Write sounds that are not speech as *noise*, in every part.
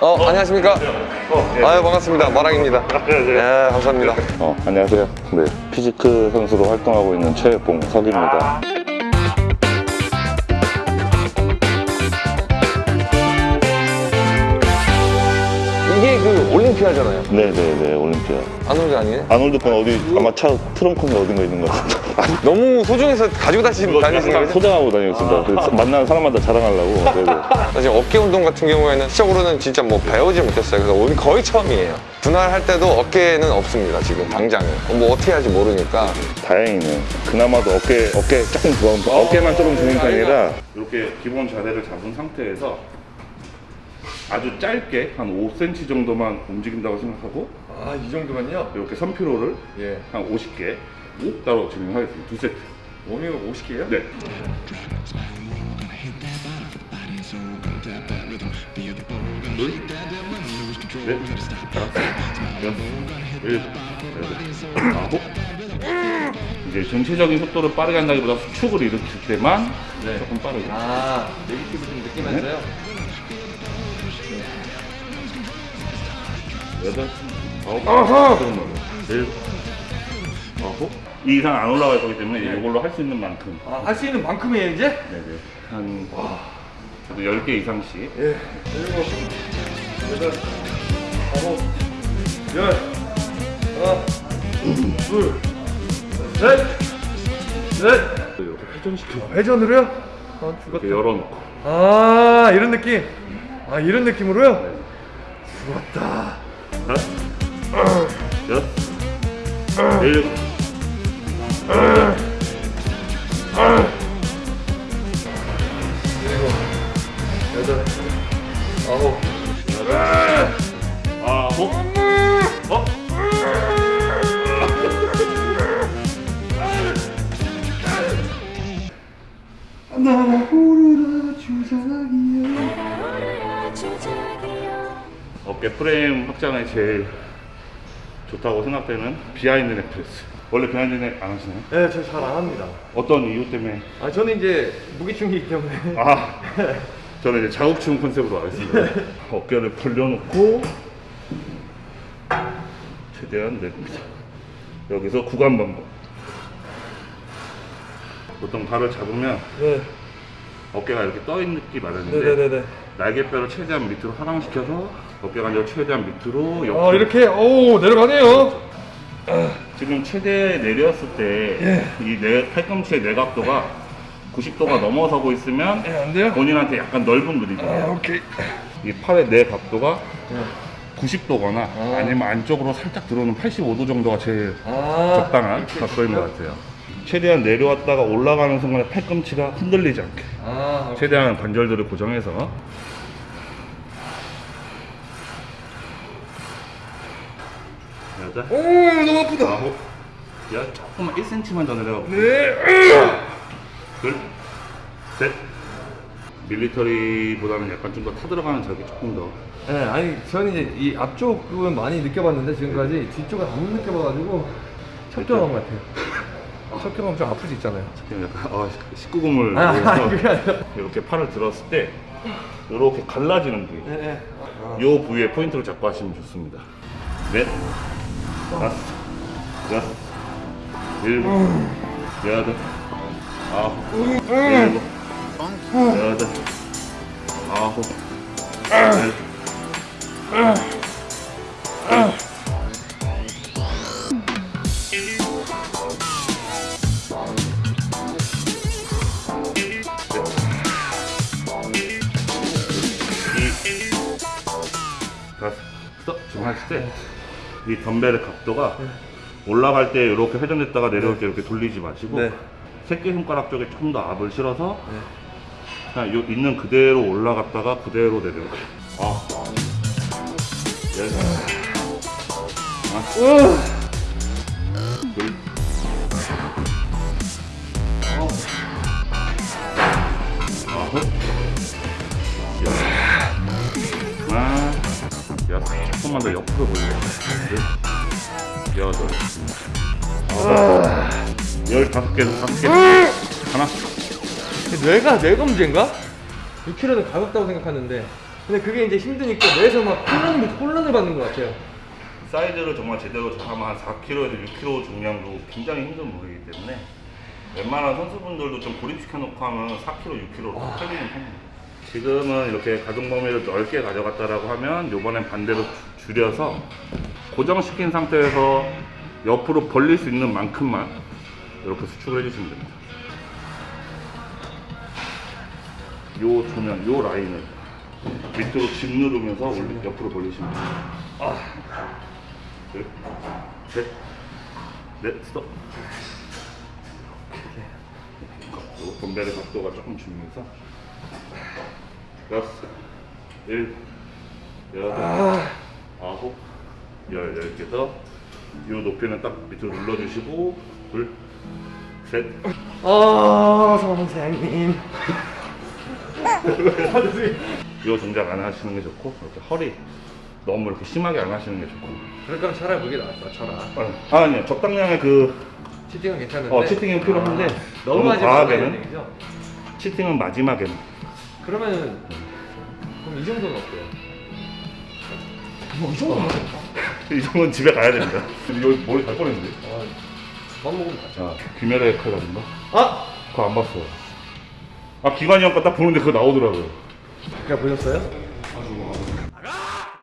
어, 안녕하십니까? 아유, 반갑습니다. 마랑입니다. 예, 감사합니다. 어, 안녕하세요. 네, 피지크 선수로 활동하고 있는 최봉석입니다. 이게 그 올림피아잖아요. 네네네, 올림피아. 아놀드 아니에요? 아놀드 건 어디, 아마 차 트렁크인가 어딘가 있는 것 같은데. 너무 소중해서 가지고 다니시는 거죠? 소장하고 다니겠습니다. 그래서 만나는 사람마다 자랑하려고. 사실 어깨 운동 같은 경우에는 시적으로는 진짜 뭐 배우지 못했어요. 그래서 오늘 거의 처음이에요. 분할 할 때도 어깨는 없습니다. 지금 당장은. 뭐 어떻게 할지 모르니까. 다행이네. 그나마도 어깨, 어깨 조금 부은, 어깨만 조금 부은 편이라. 이렇게 기본 자세를 잡은 상태에서 아주 짧게 한 5cm 정도만 움직인다고 생각하고 아, 이 정도면요? 이렇게 선피로를 예. 한 50개 따로 진행하겠습니다. 두 세트. 몸이 50개예요? 네. 둘, 넷, 다섯, 여섯, 일곱, 여덟, 아홉. 이제 전체적인 속도를 빠르게 한다기보다 수축을 일으킬 때만 조금 빠르게. 아, 네이티브 좀 느끼면서요? 여덟, 아홉, 걸로. 일곱, 아홉. 이 이상 안 올라갈 거기 때문에 이걸로 할 수 있는 만큼. 아, 할 수 있는 만큼이에요, 이제? 네네. 한, 저도 10개 이상씩. 예. 일곱, 여덟, 아홉, 열, 하나, 둘, 셋, 넷. 이렇게 회전시켜. 회전으로요? 아, 이렇게 열어놓고. 아, 이런 느낌. 아, 이런 느낌으로요? 다섯, 여섯, 어? 어깨 프레임 확장에 제일 좋다고 생각되는 behind neck press. 원래 behind neck 안 하시나요? 네, 저 잘 안 합니다. 어떤 이유 때문에? 아, 저는 이제 무게충이기 때문에. 아, *laughs* 저는 이제 자극충 컨셉으로 하겠습니다. 어깨를 벌려놓고 최대한 내립니다. 여기서 구간 반복. 보통 발을 잡으면 네, 어깨가 이렇게 떠 있기 마련인데 네네네네. 날개뼈를 최대한 밑으로 하강시켜서 어깨 관절 최대한 밑으로 옆으로. 아, 이렇게, 오, 내려가네요. 지금 최대 내렸을 때 이 팔꿈치의 내각도가 90도가 넘어서고 있으면 예? 본인한테 약간 넓은 아, 그립이에요. 오케이. 이 팔의 내 각도가 네. 90도거나 아. 아니면 안쪽으로 살짝 들어오는 85도 정도가 제일 아, 적당한 각도인 것 같아요. 최대한 내려왔다가 올라가는 순간에 팔꿈치가 흔들리지 않게 아, 최대한 관절들을 고정해서 여덟, 오, 너무 아프다. 아홉, 열, 조금만 1cm만 더 내려가. 네. 둘, 셋. 밀리터리보다는 약간 좀 더 타들어가는 적이 조금 더. 네, 아니 저는 이제 이 앞쪽은 많이 느껴봤는데 지금까지 뒤쪽은 안 느껴봐가지고 철저한 것 같아요. 철저하면 좀 아플 수 있잖아요. 그냥 약간 어, 19금을 아. 이렇게 팔을 들었을 때 이렇게 갈라지는 부위. 네, 네. 이 부위에 포인트를 잡고 하시면 좋습니다. 넷, 다섯, 여섯, 일곱, 여덟, 아홉, 일곱, 여덟, 아홉, 열, 이. 다섯, 스톱. 하실 때 이 덤벨의 각도가 올라갈 때 이렇게 회전됐다가 내려올 때 이렇게 돌리지 마시고 네. 새끼 손가락 쪽에 조금 더 압을 실어서 그냥 요 있는 그대로 올라갔다가 그대로 내려오게. 아. 열. 하나. 조금만 더 옆으로 보여요. 둘. 여덟. 아홉. 열다섯 개, 다섯 개. 하나. 뇌가 뇌가 문제인가? 6kg는 가볍다고 생각하는데 근데 그게 이제 힘드니까 뇌에서 막 혼란을, 혼란을 받는 것 같아요. 사이즈를 정말 제대로 잡으면 한 4kg에서 6kg 중량도 굉장히 힘든 무게이기 때문에 웬만한 선수분들도 좀 고립시켜 놓고 하면 4kg, 6kg로 털리는 편입니다. 지금은 이렇게 가동 범위를 넓게 가져갔다라고 하면 이번엔 반대로 주- 줄여서 고정시킨 상태에서 옆으로 벌릴 수 있는 만큼만 이렇게 수축을 해주시면 됩니다. 요 조면, 요 라인을 밑으로 집 누르면서 올리, 옆으로 벌리시면 됩니다. 둘, 셋, 넷, 스톱. 요 덤벨의 각도가 조금 줄면서 여섯, 일, 여덟, 아 홉, 열, 열 개서 이 높이는 딱 밑으로 눌러주시고 둘, 셋, 아, 선생님. 이 *laughs* 동작 안 하시는 게 좋고 이렇게 허리 너무 이렇게 심하게 안 하시는 게 좋고 그러니까 차라리 무게 나- 낮춰라. 아, 아니요 적당량의 그 치팅은 괜찮은데. 어, 치팅이 필요한데 아, 너무 너무 과하게는. 치팅은 마지막에는 그러면은 그럼 이 정도는 어때요? 뭐이 정도는? *laughs* 이 정도는 집에 가야 됩니다 근데 여기 머리 갈 뻔했는데 아, 밥 먹으면 다자 귀멸의 칼날인가? 아, 그거 안 봤어요 아 기관이 형거 딱 보는데 그거 나오더라고요 그냥 보셨어요?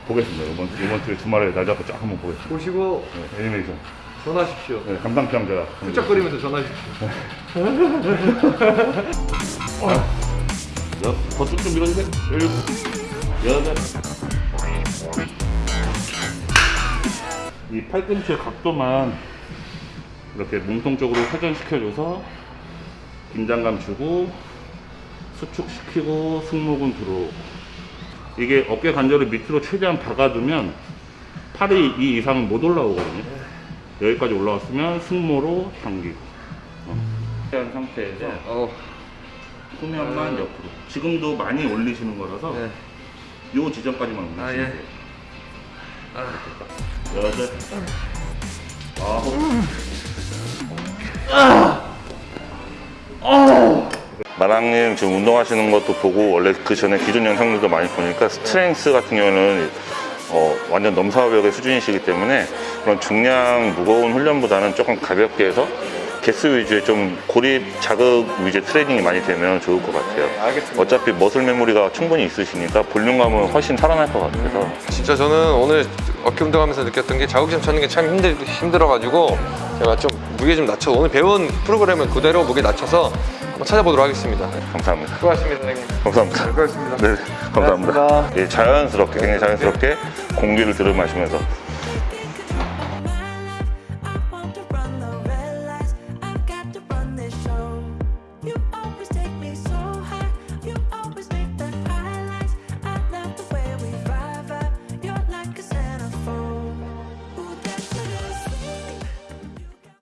보겠습니다 이번, 이번 주에 주말에 날 잡고 쫙 한번 보겠습니다 보시고 네, 애니메이션 전화하십시오. 네, 감당 평 제가 훌쩍거리면서 전화하십시오. *laughs* 여, 더쭉 좀 밀어주세요. 일곱, 여덟. 이 팔꿈치의 각도만 이렇게 몸통 쪽으로 회전시켜줘서 긴장감 주고 수축시키고 승모근 들어오고 이게 어깨 관절을 밑으로 최대한 박아두면 팔이 이 이상은 못 올라오거든요. 여기까지 올라왔으면 승모로 당기고 어. 한 상태에서 어, 후면만 옆으로. 지금도 많이 올리시는 거라서 네. 요 지점까지만 올리시면 아, 예. 돼요. 여덟, 아홉, 마랑님 지금 운동하시는 것도 보고 원래 그 전에 기존 영상들도 많이 보니까 strength 같은 경우는 어, 완전 넘사벽의 수준이시기 때문에 그런 중량 무거운 훈련보다는 조금 가볍게 해서 개수 위주의 좀 고립 자극 위주의 트레이닝이 많이 되면 좋을 것 같아요. 알겠습니다. 어차피 muscle memory가 충분히 있으시니까 볼륨감은 훨씬 살아날 것 같아서 진짜 저는 오늘 어깨 운동하면서 느꼈던 게 자극점 찾는 게 참 힘들, 힘들어가지고 제가 좀 무게 좀 낮춰 오늘 배운 프로그램을 그대로 무게 낮춰서 한번 찾아보도록 하겠습니다. 네. 감사합니다. 수고하셨습니다, 선생님. 감사합니다. 수고하셨습니다. 네, 감사합니다. 예, 자연스럽게, 굉장히 자연스럽게 공기를 들이마시면서